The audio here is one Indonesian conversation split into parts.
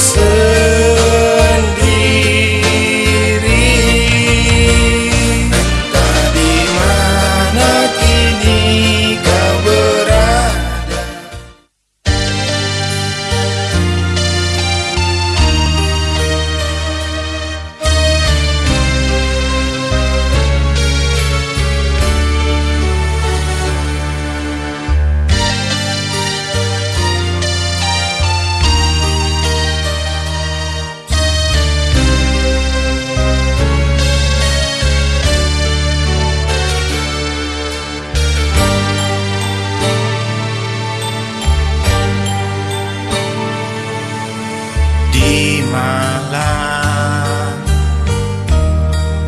say Di malam.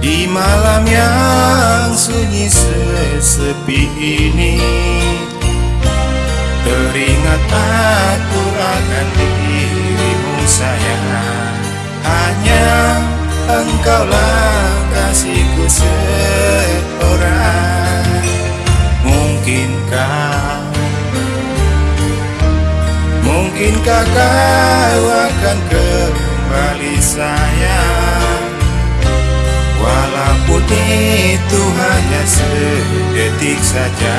Di malam yang sunyi sesepi ini Teringat aku akan dirimu sayang. Hanya engkaulah kasihku seorang. Mungkinkah Mungkinkah kau akan kembali sayang. Walaupun itu hanya sedetik saja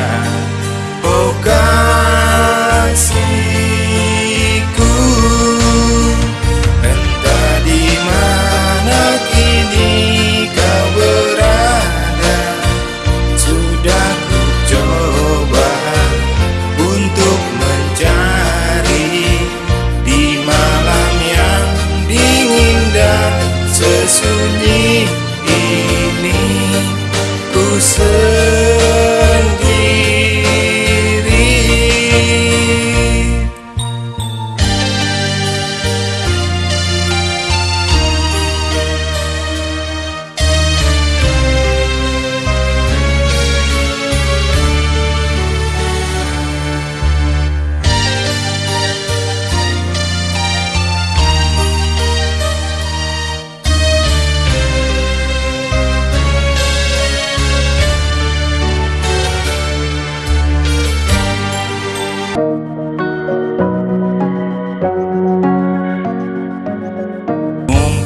sesunyi ini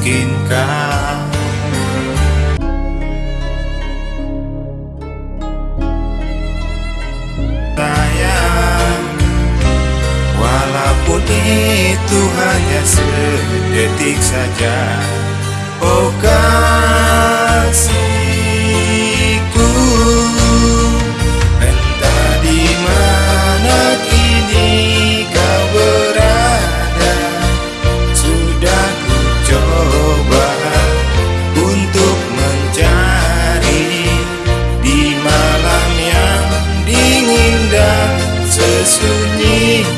Mungkinkah? Sayang Walaupun itu hanya sedetik saja. Oh kan Giêsu nhi